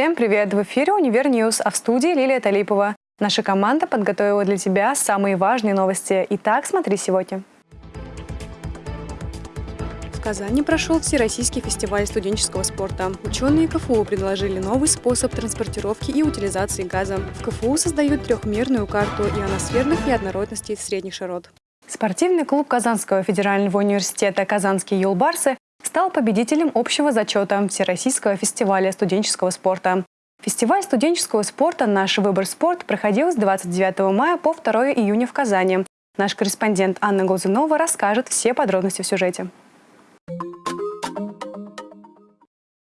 Всем привет! В эфире «Универ News», а в студии Лилия Талипова. Наша команда подготовила для тебя самые важные новости. Итак, смотри сегодня. В Казани прошел Всероссийский фестиваль студенческого спорта. Ученые КФУ предложили новый способ транспортировки и утилизации газа. В КФУ создают трехмерную карту ионосферных неоднородностей средних широт. Спортивный клуб Казанского федерального университета «Казанские юлбарсы» стал победителем общего зачета Всероссийского фестиваля студенческого спорта. Фестиваль студенческого спорта «Наш выбор спорт» проходил с 29 мая по 2 июня в Казани. Наш корреспондент Анна Глазунова расскажет все подробности в сюжете.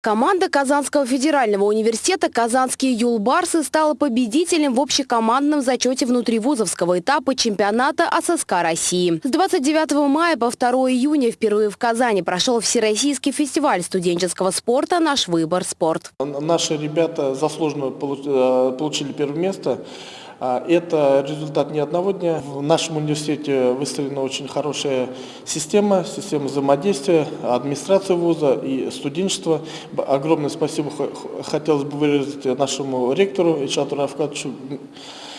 Команда Казанского федерального университета «Казанские юлбарсы» стала победителем в общекомандном зачете внутривузовского этапа чемпионата АССК России. С 29 мая по 2 июня впервые в Казани прошел Всероссийский фестиваль студенческого спорта «Наш выбор спорт». Наши ребята заслуженно э, получили первое место. А, это результат не одного дня. В нашем университете выстроена очень хорошая система, система взаимодействия, администрация вуза и студенчества. Огромное спасибо хотелось бы выразить нашему ректору Ильшату Равкадовичу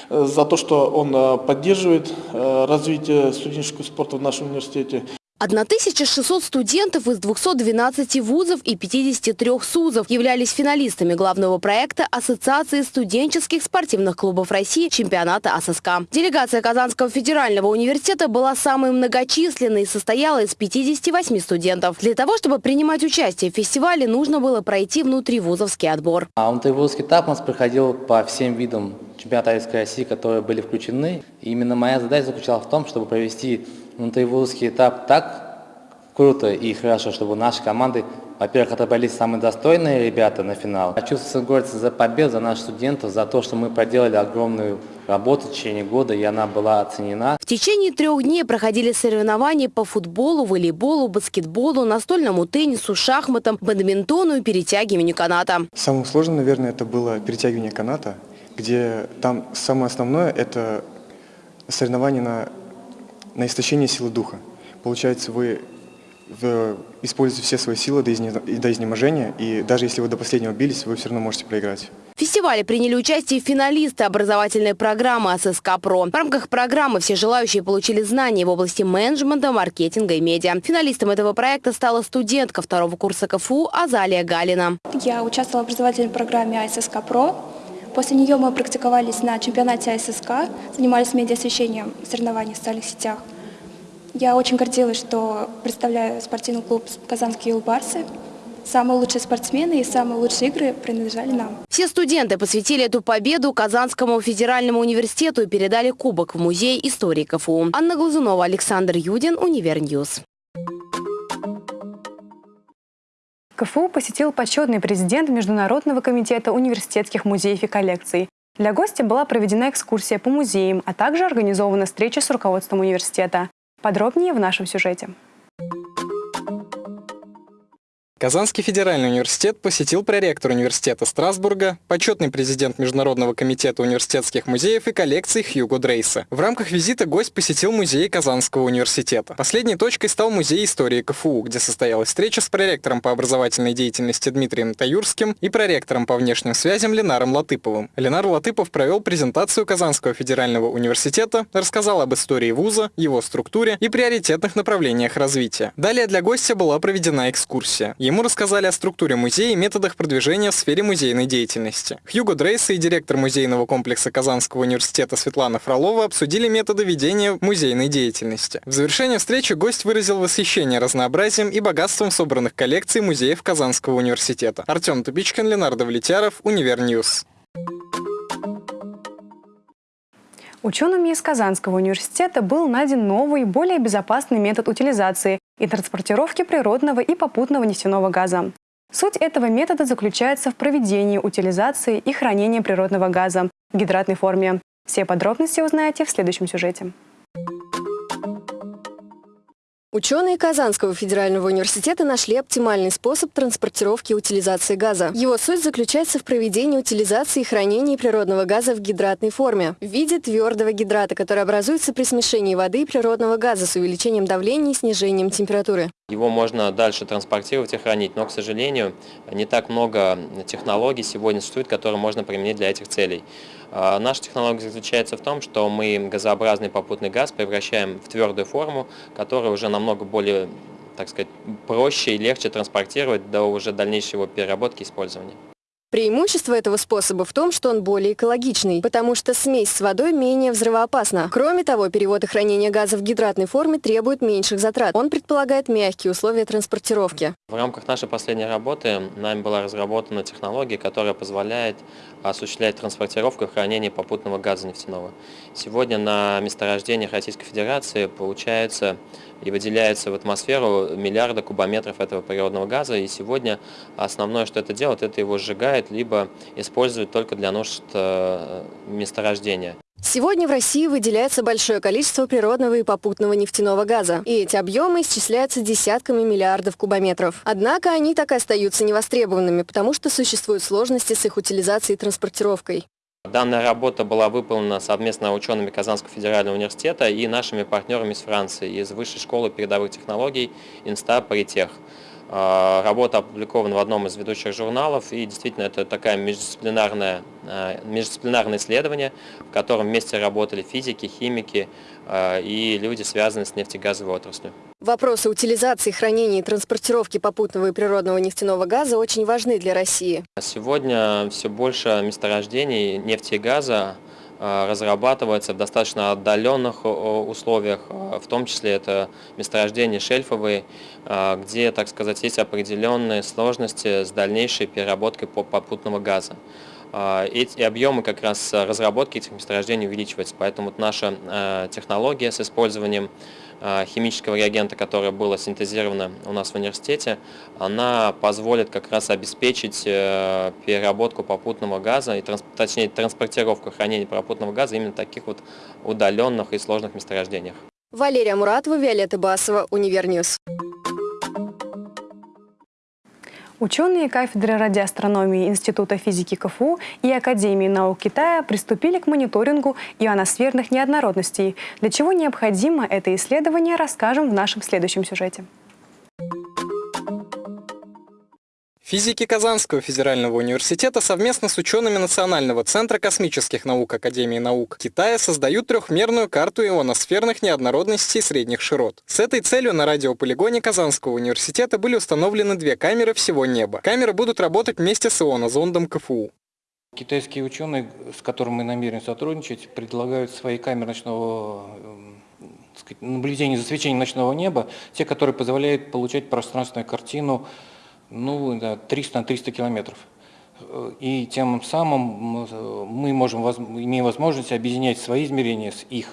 за то, что он а, поддерживает а, развитие студенческого спорта в нашем университете. 1600 студентов из 212 вузов и 53 СУЗов являлись финалистами главного проекта Ассоциации студенческих спортивных клубов России чемпионата АССК. Делегация Казанского федерального университета была самой многочисленной и состояла из 58 студентов. Для того, чтобы принимать участие в фестивале, нужно было пройти внутривузовский отбор. А внутривузовский этап у нас проходил по всем видам чемпионата России, которые были включены. И именно моя задача заключалась в том, чтобы провести внутривузовский этап так круто и хорошо, чтобы наши команды, во-первых, отобрались самые достойные ребята на финал. Хочу гордиться за победу, за наших студентов, за то, что мы проделали огромную работу в течение года, и она была оценена. В течение трех дней проходили соревнования по футболу, волейболу, баскетболу, настольному теннису, шахматам, бадминтону и перетягиванию каната. Самым сложным, наверное, это было перетягивание каната, где там самое основное – это соревнование на на истощение силы духа. Получается, вы используете все свои силы до, изнеможения, и даже если вы до последнего бились, вы все равно можете проиграть. В фестивале приняли участие финалисты образовательной программы АССК ПРО. В рамках программы все желающие получили знания в области менеджмента, маркетинга и медиа. Финалистом этого проекта стала студентка второго курса КФУ Азалия Галина. Я участвовала в образовательной программе АССК ПРО. После нее мы практиковались на чемпионате АССК, занимались медиа-освещением соревнований в социальных сетях. Я очень гордилась, что представляю спортивный клуб «Казанские юлбарсы». Самые лучшие спортсмены и самые лучшие игры принадлежали нам. Все студенты посвятили эту победу Казанскому федеральному университету и передали кубок в Музей истории КФУ. Анна Глазунова, Александр Юдин, Универ News. КФУ посетил почетный президент Международного комитета университетских музеев и коллекций. Для гостя была проведена экскурсия по музеям, а также организована встреча с руководством университета. Подробнее в нашем сюжете. Казанский федеральный университет посетил проректор университета Страсбурга, почетный президент Международного комитета университетских музеев и коллекций Хьюго Дрейса. В рамках визита гость посетил музей Казанского университета. Последней точкой стал музей истории КФУ, где состоялась встреча с проректором по образовательной деятельности Дмитрием Таюрским и проректором по внешним связям Ленаром Латыповым. Ленар Латыпов провел презентацию Казанского федерального университета, рассказал об истории вуза, его структуре и приоритетных направлениях развития. Далее для гостя была проведена экскурсия. Ему рассказали о структуре музея и методах продвижения в сфере музейной деятельности. Хьюго Дрейс и директор музейного комплекса Казанского университета Светлана Фролова обсудили методы ведения музейной деятельности. В завершение встречи гость выразил восхищение разнообразием и богатством собранных коллекций музеев Казанского университета. Артем Тупичкин, Ленар Давлетьяров, Универ News. Учеными из Казанского университета был найден новый, более безопасный метод утилизации и транспортировки природного и попутного нефтяного газа. Суть этого метода заключается в проведении утилизации и хранении природного газа в гидратной форме. Все подробности узнаете в следующем сюжете. Ученые Казанского федерального университета нашли оптимальный способ транспортировки и утилизации газа. Его суть заключается в проведении утилизации и хранении природного газа в гидратной форме в виде твердого гидрата, который образуется при смешении воды и природного газа с увеличением давления и снижением температуры. Его можно дальше транспортировать и хранить, но, к сожалению, не так много технологий сегодня существует, которые можно применить для этих целей. А, наша технология заключается в том, что мы газообразный попутный газ превращаем в твердую форму, которая уже намного более так сказать, проще и легче транспортировать до уже дальнейшей его переработки и использования. Преимущество этого способа в том, что он более экологичный, потому что смесь с водой менее взрывоопасна. Кроме того, перевод и хранение газа в гидратной форме требует меньших затрат. Он предполагает мягкие условия транспортировки. В рамках нашей последней работы нами была разработана технология, которая позволяет осуществлять транспортировку и хранение попутного газа нефтяного. Сегодня на месторождениях Российской Федерации получается и выделяется в атмосферу миллиарды кубометров этого природного газа, и сегодня основное, что это делает, это его сжигает, либо использует только для нужд э, месторождения. Сегодня в России выделяется большое количество природного и попутного нефтяного газа, и эти объемы исчисляются десятками миллиардов кубометров. Однако они так и остаются невостребованными, потому что существуют сложности с их утилизацией и транспортировкой. Данная работа была выполнена совместно учеными Казанского федерального университета и нашими партнерами из Франции, из Высшей школы передовых технологий Инста Паритех. А, работа опубликована в одном из ведущих журналов, и действительно это такая междисциплинарное, а, междисциплинарное исследование, в котором вместе работали физики, химики а, и люди, связанные с нефтегазовой отраслью. Вопросы утилизации, хранения и транспортировки попутного и природного нефтяного газа очень важны для России. Сегодня все больше месторождений нефти и газа разрабатывается в достаточно отдаленных условиях, э, в том числе это месторождения шельфовые, э, где, так сказать, есть определенные сложности с дальнейшей переработкой попутного газа. Эти объемы как раз разработки этих месторождений увеличиваются, поэтому вот наша технология с использованием химического реагента, которое было синтезировано у нас в университете, она позволит как раз обеспечить э, переработку попутного газа, и, точнее транспортировку хранения попутного газа именно в таких вот удаленных и сложных месторождениях. Валерия Муратова, Виолетта Басова, Универ News. Ученые кафедры радиоастрономии Института физики КФУ и Академии наук Китая приступили к мониторингу ионосферных неоднородностей. Для чего необходимо это исследование, расскажем в нашем следующем сюжете. Физики Казанского федерального университета совместно с учеными Национального центра космических наук Академии наук Китая создают трехмерную карту ионосферных неоднородностей средних широт. С этой целью на радиополигоне Казанского университета были установлены две камеры всего неба. Камеры будут работать вместе с ионозондом КФУ. Китайские ученые, с которыми мы намерены сотрудничать, предлагают свои камеры ночного сказать, наблюдения за свечением ночного неба, те, которые позволяют получать пространственную картину ну, да, 300 на 300 километров. И тем самым мы можем, имеем возможность объединять свои измерения с их.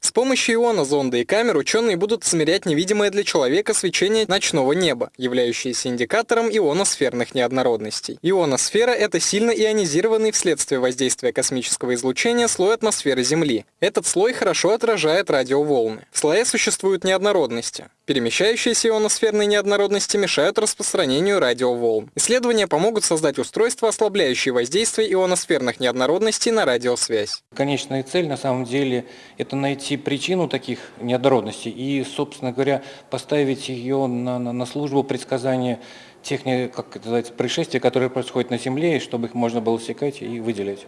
С помощью иона, зонда и камер ученые будут измерять невидимое для человека свечение ночного неба, являющееся индикатором ионосферных неоднородностей. Ионосфера – это сильно ионизированный вследствие воздействия космического излучения слой атмосферы Земли. Этот слой хорошо отражает радиоволны. В слое существуют неоднородности. Перемещающиеся ионосферные неоднородности мешают распространению радиоволн. Исследования помогут создать устройства, ослабляющие воздействие ионосферных неоднородностей на радиосвязь. Конечная цель на самом деле – это найти причину таких неоднородностей и, собственно говоря, поставить ее на, на, на службу предсказания тех, как это называется, происшествий, которые происходят на Земле, чтобы их можно было секать и выделять.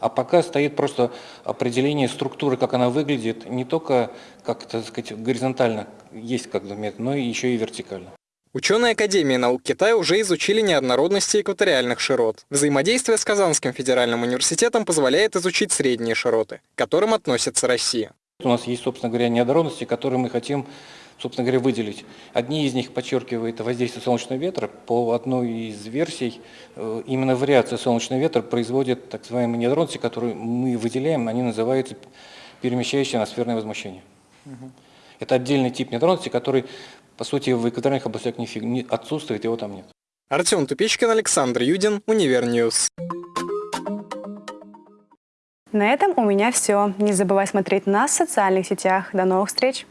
А пока стоит просто определение структуры, как она выглядит, не только, как так сказать, горизонтально есть как метод, но еще и вертикально. Ученые Академии наук Китая уже изучили неоднородности экваториальных широт. Взаимодействие с Казанским федеральным университетом позволяет изучить средние широты, к которым относится Россия. У нас есть, собственно говоря, неоднородности, которые мы хотим собственно говоря, выделить. Одни из них подчеркивают воздействие солнечного ветра. По одной из версий, э, именно вариация солнечного ветра производит так называемые неоднородности, которые мы выделяем, они называются перемещающее атмосферное возмущение. Угу. Это отдельный тип неоднородности, который, по сути, в экваториальных областях не отсутствует, его там нет. Артем Тупичкин, Александр Юдин, Универ News. На этом у меня все. Не забывай смотреть нас в социальных сетях. До новых встреч!